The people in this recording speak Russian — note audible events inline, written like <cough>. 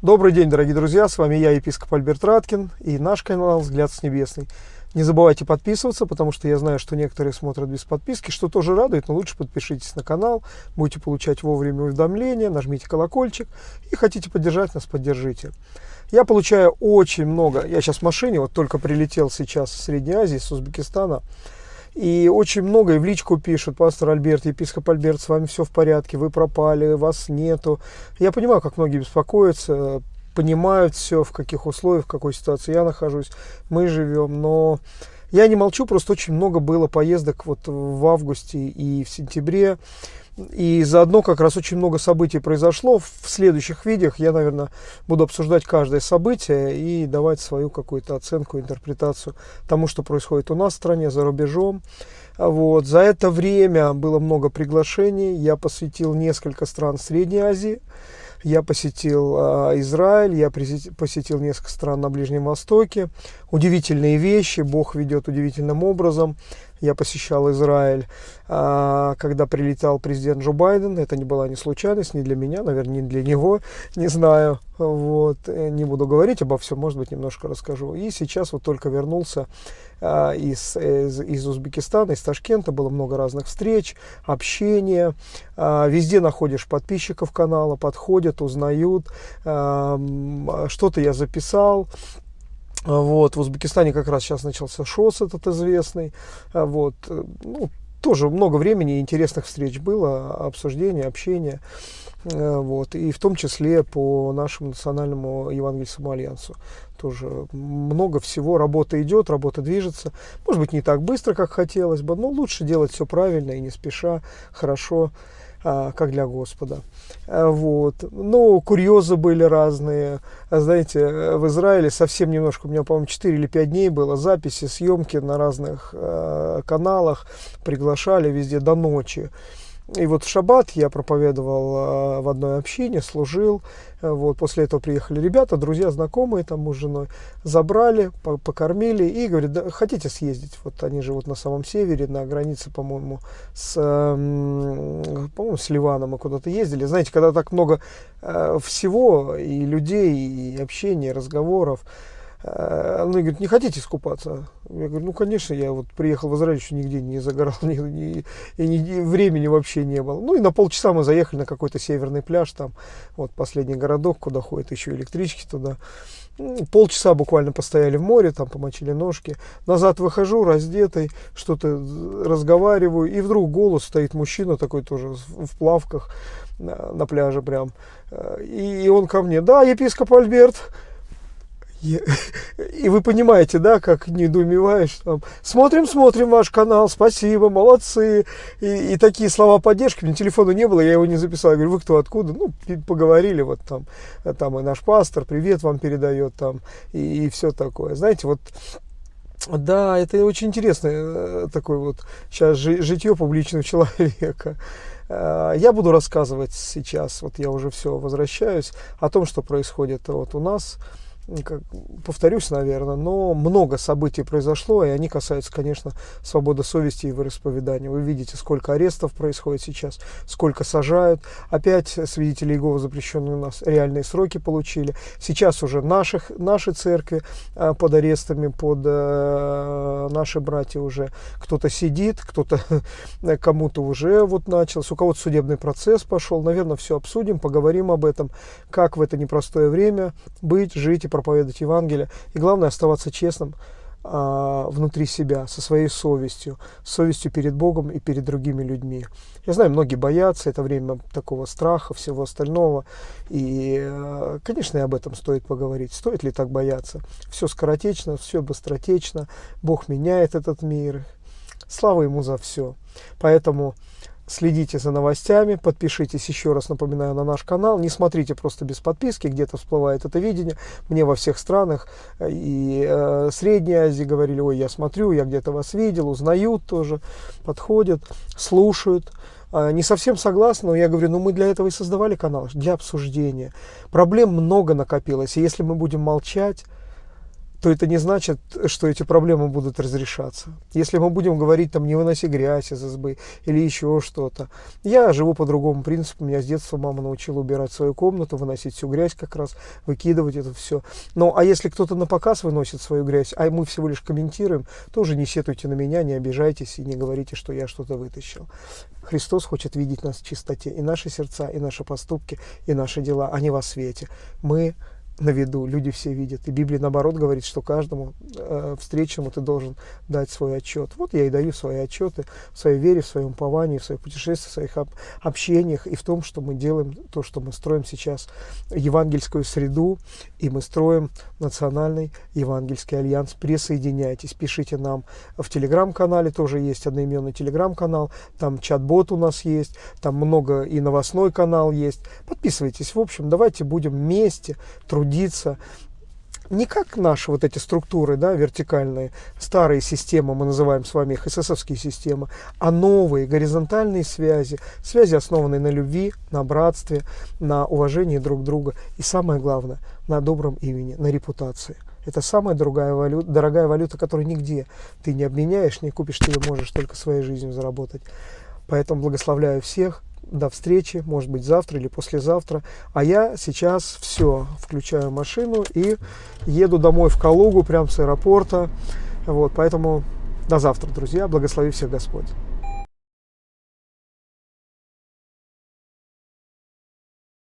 Добрый день, дорогие друзья, с вами я, епископ Альберт Раткин и наш канал «Взгляд с небесный». Не забывайте подписываться, потому что я знаю, что некоторые смотрят без подписки, что тоже радует, но лучше подпишитесь на канал, будете получать вовремя уведомления, нажмите колокольчик и хотите поддержать нас, поддержите. Я получаю очень много, я сейчас в машине, вот только прилетел сейчас в Средней Азии, с Узбекистана, и очень много и в личку пишут, пастор Альберт, епископ Альберт, с вами все в порядке, вы пропали, вас нету. Я понимаю, как многие беспокоятся, понимают все, в каких условиях, в какой ситуации я нахожусь, мы живем, но я не молчу, просто очень много было поездок вот в августе и в сентябре. И заодно как раз очень много событий произошло. В следующих видеох я, наверное, буду обсуждать каждое событие и давать свою какую-то оценку, интерпретацию тому, что происходит у нас в стране, за рубежом. Вот. За это время было много приглашений. Я посетил несколько стран Средней Азии. Я посетил э, Израиль, я посетил несколько стран на Ближнем Востоке. Удивительные вещи, Бог ведет удивительным образом. Я посещал Израиль, э, когда прилетал президент Джо Байден. Это не была не случайность, не для меня, наверное, не для него, не знаю. Вот. Э, не буду говорить обо всем, может быть, немножко расскажу. И сейчас вот только вернулся э, из, из, из Узбекистана, из Ташкента. Было много разных встреч, общения. Э, везде находишь подписчиков канала, подходят, узнают. Что-то я записал. Вот, в Узбекистане как раз сейчас начался ШОС этот известный. Вот, ну, тоже много времени интересных встреч было, обсуждения, общения. Вот, и в том числе по нашему национальному евангельскому альянсу. Тоже много всего, работа идет, работа движется. Может быть, не так быстро, как хотелось бы, но лучше делать все правильно и не спеша, хорошо. А, как для Господа. А, вот. Ну, курьезы были разные. Знаете, в Израиле совсем немножко, у меня, по-моему, 4 или 5 дней было записи, съемки на разных каналах, приглашали везде до ночи. И вот в шаббат я проповедовал в одной общине, служил. Вот, после этого приехали ребята, друзья, знакомые, там муж с женой, забрали, покормили и говорят, да, хотите съездить? Вот они живут на самом севере, на границе, по-моему, с, по-моему, с Ливаном мы куда-то ездили. Знаете, когда так много э, всего, и людей, и общения, и разговоров, она говорит, не хотите искупаться? Я говорю, ну, конечно, я вот приехал в Израиль, еще нигде не загорал, <laughs> ни, ни, и ни, времени вообще не было. Ну, и на полчаса мы заехали на какой-то северный пляж, там, вот последний городок, куда ходят еще электрички туда. Ну, полчаса буквально постояли в море, там помочили ножки. Назад выхожу, раздетый, что-то разговариваю, и вдруг голос стоит мужчина такой тоже в плавках на, на пляже прям. И, и он ко мне, да, епископ Альберт, <laughs> и вы понимаете, да, как недоумеваешь. Там, смотрим, смотрим ваш канал, спасибо, молодцы. И, и такие слова поддержки. Меня телефона не было, я его не записал. Я говорю, вы кто, откуда? Ну, поговорили, вот там, там и наш пастор, привет вам передает там, и, и все такое. Знаете, вот да, это очень интересно, э, такое вот сейчас житье публичного человека. Э, я буду рассказывать сейчас, вот я уже все возвращаюсь, о том, что происходит вот у нас как, повторюсь, наверное, но много событий произошло, и они касаются, конечно, свободы совести и вероисповедания. Вы видите, сколько арестов происходит сейчас, сколько сажают. Опять свидетели Иеговы запрещенные у нас реальные сроки получили. Сейчас уже наших, наши церкви а, под арестами, под а, наши братья уже кто-то сидит, кто-то кому-то уже вот начался, у кого-то судебный процесс пошел. Наверное, все обсудим, поговорим об этом, как в это непростое время быть, жить и проповедовать Евангелие. И главное оставаться честным а, внутри себя, со своей совестью, совестью перед Богом и перед другими людьми. Я знаю, многие боятся, это время такого страха, всего остального. И, а, конечно, и об этом стоит поговорить. Стоит ли так бояться? Все скоротечно, все быстротечно. Бог меняет этот мир. Слава Ему за все. Поэтому следите за новостями, подпишитесь еще раз, напоминаю, на наш канал. Не смотрите просто без подписки, где-то всплывает это видение. Мне во всех странах э, и э, Средней Азии говорили, ой, я смотрю, я где-то вас видел, узнают тоже, подходят, слушают. Э, не совсем согласны, но я говорю, ну мы для этого и создавали канал, для обсуждения. Проблем много накопилось, и если мы будем молчать, то это не значит, что эти проблемы будут разрешаться. Если мы будем говорить, там, не выноси грязь из избы или еще что-то. Я живу по другому принципу. Меня с детства мама научила убирать свою комнату, выносить всю грязь как раз, выкидывать это все. Ну, а если кто-то на показ выносит свою грязь, а мы всего лишь комментируем, тоже не сетуйте на меня, не обижайтесь и не говорите, что я что-то вытащил. Христос хочет видеть нас в чистоте. И наши сердца, и наши поступки, и наши дела, они во свете. Мы на виду, люди все видят. И Библия, наоборот, говорит, что каждому э, встречному ты должен дать свой отчет. Вот я и даю свои отчеты в своей вере, в своем уповании, в своих путешествиях, в своих об, общениях и в том, что мы делаем то, что мы строим сейчас евангельскую среду, и мы строим национальный евангельский альянс. Присоединяйтесь, пишите нам в телеграм-канале, тоже есть одноименный телеграм-канал, там чат-бот у нас есть, там много и новостной канал есть. Подписывайтесь. В общем, давайте будем вместе трудиться трудиться не как наши вот эти структуры, да, вертикальные, старые системы, мы называем с вами их эсэсовские системы, а новые горизонтальные связи, связи, основанные на любви, на братстве, на уважении друг друга и самое главное, на добром имени, на репутации. Это самая дорогая валюта, дорогая валюта, которую нигде ты не обменяешь, не купишь, ты ее можешь только своей жизнью заработать. Поэтому благословляю всех, до встречи, может быть завтра или послезавтра. А я сейчас все, включаю машину и еду домой в Калугу, прямо с аэропорта. Вот, поэтому до завтра, друзья. Благослови всех Господь.